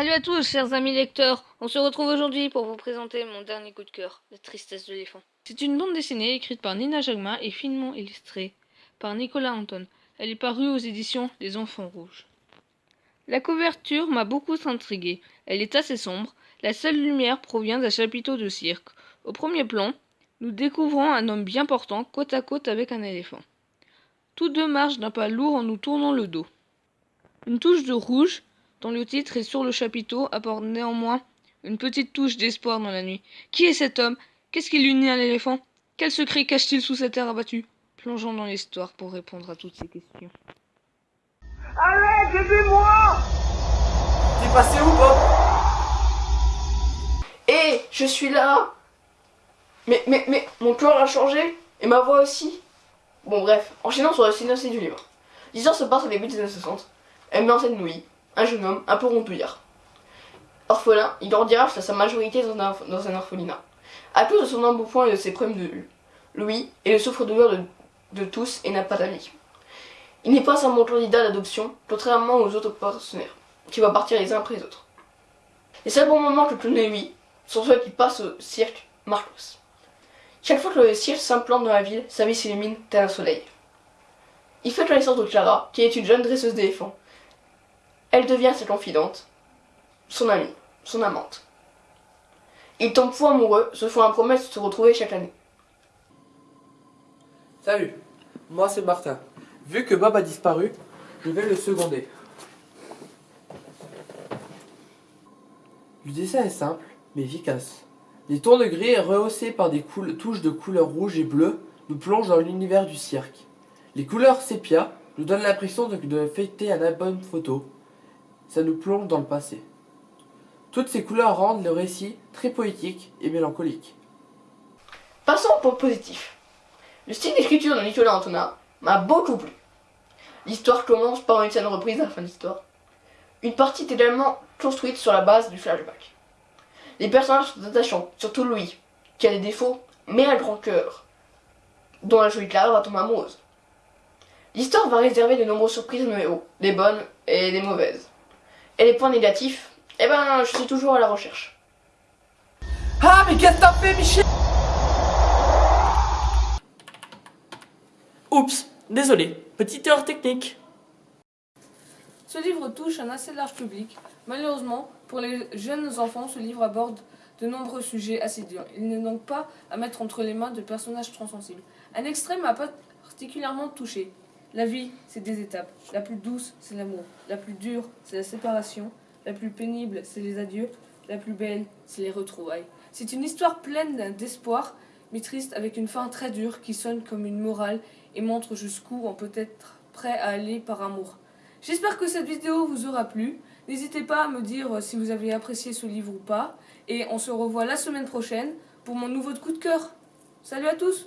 Salut à tous, chers amis lecteurs. On se retrouve aujourd'hui pour vous présenter mon dernier coup de cœur, La tristesse de l'éléphant. C'est une bande dessinée écrite par Nina Jagma et finement illustrée par Nicolas Anton. Elle est parue aux éditions Les Enfants Rouges. La couverture m'a beaucoup intrigué. Elle est assez sombre. La seule lumière provient d'un chapiteau de cirque. Au premier plan, nous découvrons un homme bien portant côte à côte avec un éléphant. Tous deux marchent d'un pas lourd en nous tournant le dos. Une touche de rouge dont le titre et sur le chapiteau apporte néanmoins une petite touche d'espoir dans la nuit. Qui est cet homme? Qu'est-ce qui l'unit à l'éléphant Quel secret cache-t-il sous cette terre abattue? Plongeons dans l'histoire pour répondre à toutes ces questions. Allez, aidez-moi T'es passé où, Bob? Hé, je suis là Mais, mais, mais, mon cœur a changé, et ma voix aussi. Bon, bref, enchaînons sur le synopsis du livre. L'histoire se passe au début des années 60. Elle met en scène Louis, un jeune homme un peu rondouillard. Orphelin, il grandira jusqu'à sa majorité dans un, orphelinat. À cause de son emboupoint et de ses problèmes de vue, Louis est le souffre-douleur de, de tous et n'a pas d'amis. Il n'est pas un bon candidat d'adoption, contrairement aux autres partenaires, qui vont partir les uns après les autres. Les seuls bons moments que connaît lui sont ceux qui passent au cirque Marcos. Chaque fois que le cirque s'implante dans la ville, sa vie s'illumine tel un soleil. Il fait connaissance de Clara, qui est une jeune dresseuse d'éléphants, elle devient sa confidente, son amie, son amante. Ils tombent fous amoureux, se font un promesse de se retrouver chaque année. Salut, moi c'est Martin. Vu que Bob a disparu, je vais le seconder. Le dessin est simple, mais efficace. Les tons de gris rehaussés par des touches de couleurs rouge et bleu nous plongent dans l'univers du cirque. Les couleurs sépia nous donnent l'impression de, de fêter un album photo, ça nous plonge dans le passé. Toutes ces couleurs rendent le récit très poétique et mélancolique. Passons au point positif. Le style d'écriture de Nicolas Antonin m'a beaucoup plu. L'histoire commence par une scène reprise à la fin de l'histoire. Une partie est également construite sur la base du flashback. Les personnages sont attachants, surtout Louis, qui a des défauts, mais a grand cœur, dont la jolie Clara va tomber amoureuse. L'histoire va réserver de nombreuses surprises nos héros, des bonnes et des mauvaises. Et les points négatifs, eh ben, je suis toujours à la recherche. Ah, mais qu'est-ce que t'as fait, Michel Oups, désolé, petite erreur technique. Ce livre touche un assez large public. Malheureusement, pour les jeunes enfants, ce livre aborde de nombreux sujets assez durs. Il n'est donc pas à mettre entre les mains de personnages transsensibles. Un extrait m'a particulièrement touché. La vie, c'est des étapes. La plus douce, c'est l'amour. La plus dure, c'est la séparation. La plus pénible, c'est les adieux. La plus belle, c'est les retrouvailles. C'est une histoire pleine d'espoir, mais triste, avec une fin très dure qui sonne comme une morale et montre jusqu'où on peut être prêt à aller par amour. J'espère que cette vidéo vous aura plu. N'hésitez pas à me dire si vous avez apprécié ce livre ou pas. Et on se revoit la semaine prochaine pour mon nouveau coup de cœur. Salut à tous